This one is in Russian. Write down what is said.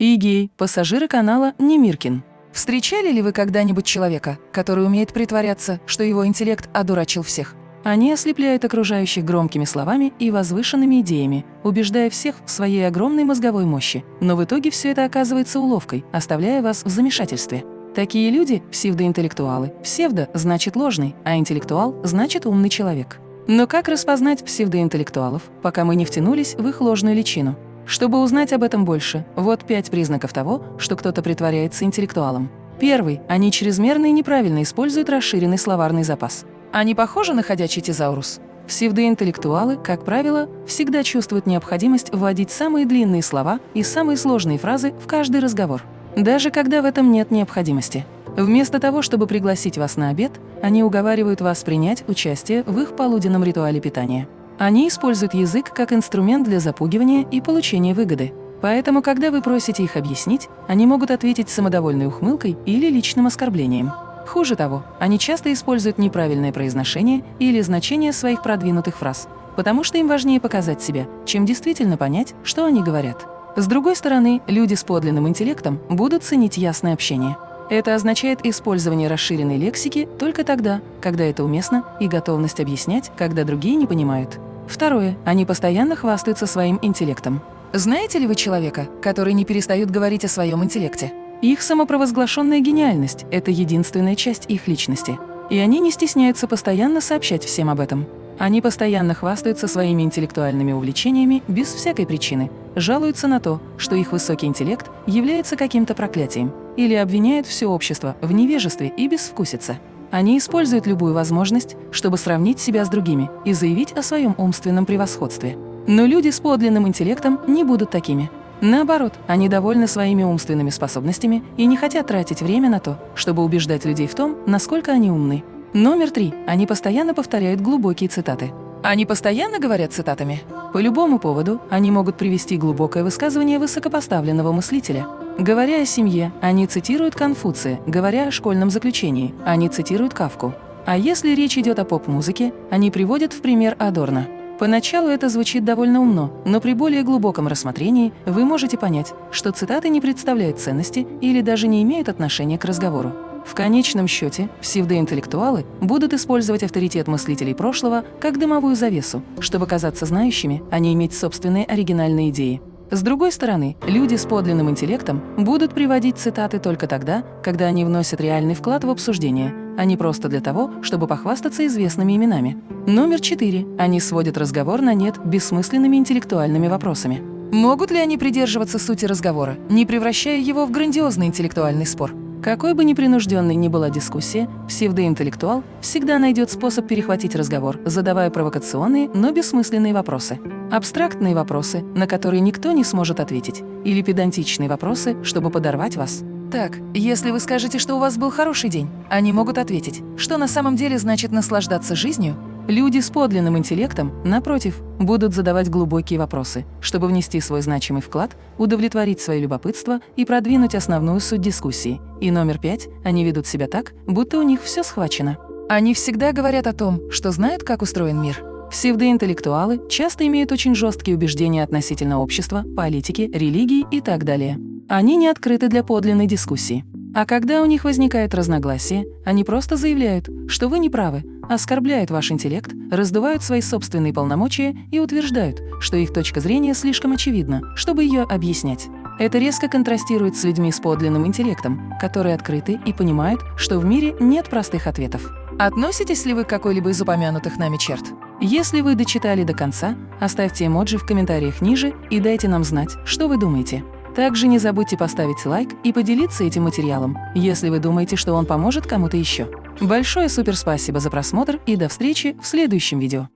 Игей, пассажиры канала Немиркин. Встречали ли вы когда-нибудь человека, который умеет притворяться, что его интеллект одурачил всех? Они ослепляют окружающих громкими словами и возвышенными идеями, убеждая всех в своей огромной мозговой мощи, но в итоге все это оказывается уловкой, оставляя вас в замешательстве. Такие люди – псевдоинтеллектуалы. Псевдо – значит ложный, а интеллектуал – значит умный человек. Но как распознать псевдоинтеллектуалов, пока мы не втянулись в их ложную личину? Чтобы узнать об этом больше, вот пять признаков того, что кто-то притворяется интеллектуалом. Первый – они чрезмерно и неправильно используют расширенный словарный запас. Они похожи на ходячий тезаурус. Псевдоинтеллектуалы, как правило, всегда чувствуют необходимость вводить самые длинные слова и самые сложные фразы в каждый разговор, даже когда в этом нет необходимости. Вместо того, чтобы пригласить вас на обед, они уговаривают вас принять участие в их полуденном ритуале питания. Они используют язык как инструмент для запугивания и получения выгоды. Поэтому, когда вы просите их объяснить, они могут ответить самодовольной ухмылкой или личным оскорблением. Хуже того, они часто используют неправильное произношение или значение своих продвинутых фраз, потому что им важнее показать себя, чем действительно понять, что они говорят. С другой стороны, люди с подлинным интеллектом будут ценить ясное общение. Это означает использование расширенной лексики только тогда, когда это уместно, и готовность объяснять, когда другие не понимают. Второе. Они постоянно хвастаются своим интеллектом. Знаете ли вы человека, который не перестает говорить о своем интеллекте? Их самопровозглашенная гениальность – это единственная часть их личности. И они не стесняются постоянно сообщать всем об этом. Они постоянно хвастаются своими интеллектуальными увлечениями без всякой причины, жалуются на то, что их высокий интеллект является каким-то проклятием, или обвиняют все общество в невежестве и безвкусице. Они используют любую возможность, чтобы сравнить себя с другими и заявить о своем умственном превосходстве. Но люди с подлинным интеллектом не будут такими. Наоборот, они довольны своими умственными способностями и не хотят тратить время на то, чтобы убеждать людей в том, насколько они умны. Номер три. Они постоянно повторяют глубокие цитаты. Они постоянно говорят цитатами. По любому поводу они могут привести глубокое высказывание высокопоставленного мыслителя. Говоря о семье, они цитируют Конфуция, говоря о школьном заключении, они цитируют Кавку. А если речь идет о поп-музыке, они приводят в пример Адорна. Поначалу это звучит довольно умно, но при более глубоком рассмотрении вы можете понять, что цитаты не представляют ценности или даже не имеют отношения к разговору. В конечном счете, псевдоинтеллектуалы будут использовать авторитет мыслителей прошлого как дымовую завесу, чтобы казаться знающими, а не иметь собственные оригинальные идеи. С другой стороны, люди с подлинным интеллектом будут приводить цитаты только тогда, когда они вносят реальный вклад в обсуждение, а не просто для того, чтобы похвастаться известными именами. Номер четыре. Они сводят разговор на нет бессмысленными интеллектуальными вопросами. Могут ли они придерживаться сути разговора, не превращая его в грандиозный интеллектуальный спор? Какой бы непринужденной ни была дискуссия, псевдоинтеллектуал всегда найдет способ перехватить разговор, задавая провокационные, но бессмысленные вопросы. Абстрактные вопросы, на которые никто не сможет ответить, или педантичные вопросы, чтобы подорвать вас. Так, если вы скажете, что у вас был хороший день, они могут ответить, что на самом деле значит наслаждаться жизнью, Люди с подлинным интеллектом, напротив, будут задавать глубокие вопросы, чтобы внести свой значимый вклад, удовлетворить свое любопытство и продвинуть основную суть дискуссии. И номер пять, они ведут себя так, будто у них все схвачено. Они всегда говорят о том, что знают, как устроен мир. Псевдоинтеллектуалы часто имеют очень жесткие убеждения относительно общества, политики, религии и так далее. Они не открыты для подлинной дискуссии. А когда у них возникает разногласие, они просто заявляют, что вы не правы, оскорбляют ваш интеллект, раздувают свои собственные полномочия и утверждают, что их точка зрения слишком очевидна, чтобы ее объяснять. Это резко контрастирует с людьми с подлинным интеллектом, которые открыты и понимают, что в мире нет простых ответов. Относитесь ли вы к какой-либо из упомянутых нами черт? Если вы дочитали до конца, оставьте эмоджи в комментариях ниже и дайте нам знать, что вы думаете. Также не забудьте поставить лайк и поделиться этим материалом, если вы думаете, что он поможет кому-то еще. Большое суперспасибо за просмотр и до встречи в следующем видео.